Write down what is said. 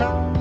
Bye.